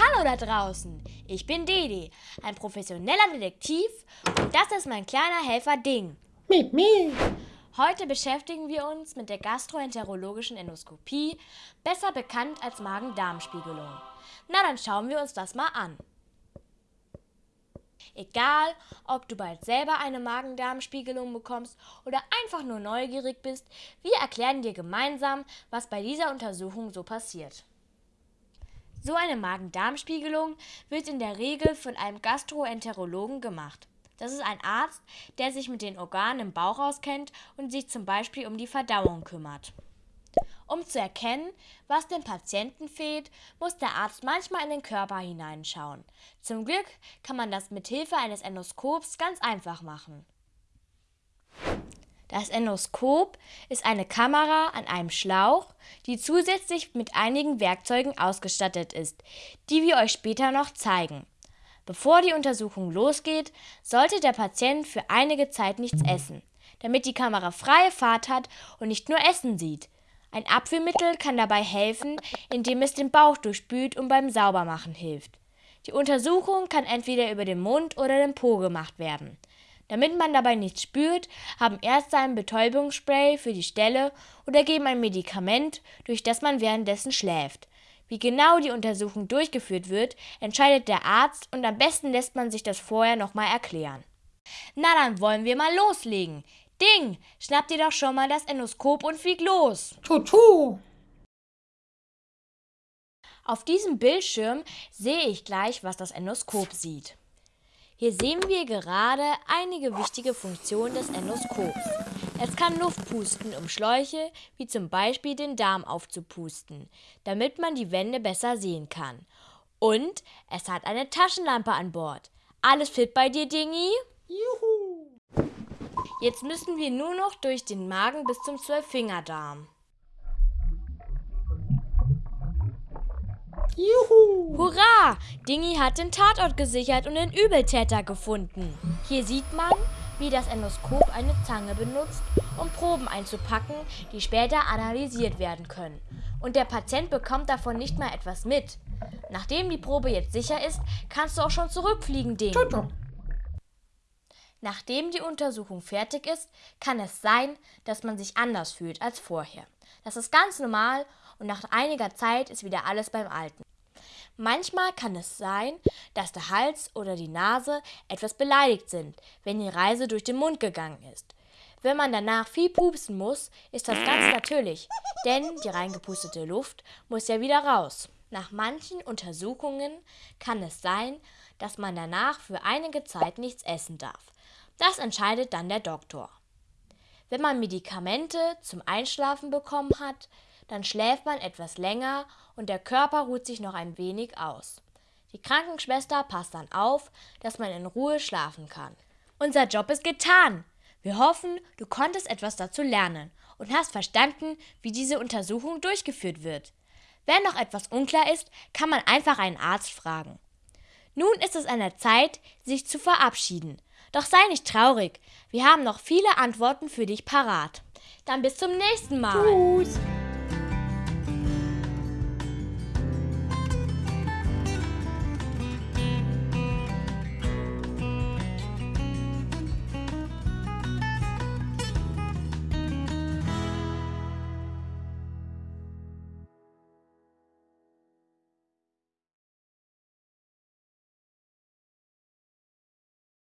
Hallo da draußen, ich bin Didi, ein professioneller Detektiv und das ist mein kleiner Helfer Ding. Miep, miep. Heute beschäftigen wir uns mit der gastroenterologischen Endoskopie, besser bekannt als Magen-Darm-Spiegelung. Na, dann schauen wir uns das mal an. Egal, ob du bald selber eine Magen-Darm-Spiegelung bekommst oder einfach nur neugierig bist, wir erklären dir gemeinsam, was bei dieser Untersuchung so passiert. So eine Magen-Darm-Spiegelung wird in der Regel von einem Gastroenterologen gemacht. Das ist ein Arzt, der sich mit den Organen im Bauch auskennt und sich zum Beispiel um die Verdauung kümmert. Um zu erkennen, was dem Patienten fehlt, muss der Arzt manchmal in den Körper hineinschauen. Zum Glück kann man das mit Hilfe eines Endoskops ganz einfach machen. Das Endoskop ist eine Kamera an einem Schlauch, die zusätzlich mit einigen Werkzeugen ausgestattet ist, die wir euch später noch zeigen. Bevor die Untersuchung losgeht, sollte der Patient für einige Zeit nichts essen, damit die Kamera freie Fahrt hat und nicht nur Essen sieht. Ein Abführmittel kann dabei helfen, indem es den Bauch durchspült und beim Saubermachen hilft. Die Untersuchung kann entweder über den Mund oder den Po gemacht werden. Damit man dabei nichts spürt, haben Ärzte ein Betäubungsspray für die Stelle oder geben ein Medikament, durch das man währenddessen schläft. Wie genau die Untersuchung durchgeführt wird, entscheidet der Arzt und am besten lässt man sich das vorher nochmal erklären. Na dann wollen wir mal loslegen. Ding, schnapp dir doch schon mal das Endoskop und flieg los. Tutu. Auf diesem Bildschirm sehe ich gleich, was das Endoskop sieht. Hier sehen wir gerade einige wichtige Funktionen des Endoskops. Es kann Luft pusten, um Schläuche wie zum Beispiel den Darm aufzupusten, damit man die Wände besser sehen kann. Und es hat eine Taschenlampe an Bord. Alles fit bei dir, Dingi? Juhu. Jetzt müssen wir nur noch durch den Magen bis zum Zwölffingerdarm. Juhu. Hurra! Dingi hat den Tatort gesichert und den Übeltäter gefunden. Hier sieht man, wie das Endoskop eine Zange benutzt, um Proben einzupacken, die später analysiert werden können. Und der Patient bekommt davon nicht mal etwas mit. Nachdem die Probe jetzt sicher ist, kannst du auch schon zurückfliegen, Ding. Tutu. Nachdem die Untersuchung fertig ist, kann es sein, dass man sich anders fühlt als vorher. Das ist ganz normal und nach einiger Zeit ist wieder alles beim Alten. Manchmal kann es sein, dass der Hals oder die Nase etwas beleidigt sind, wenn die Reise durch den Mund gegangen ist. Wenn man danach viel pupsen muss, ist das ganz natürlich, denn die reingepustete Luft muss ja wieder raus. Nach manchen Untersuchungen kann es sein, dass man danach für einige Zeit nichts essen darf. Das entscheidet dann der Doktor. Wenn man Medikamente zum Einschlafen bekommen hat, dann schläft man etwas länger und der Körper ruht sich noch ein wenig aus. Die Krankenschwester passt dann auf, dass man in Ruhe schlafen kann. Unser Job ist getan. Wir hoffen, du konntest etwas dazu lernen und hast verstanden, wie diese Untersuchung durchgeführt wird. Wenn noch etwas unklar ist, kann man einfach einen Arzt fragen. Nun ist es an der Zeit, sich zu verabschieden. Doch sei nicht traurig, wir haben noch viele Antworten für dich parat. Dann bis zum nächsten Mal. Tschüss.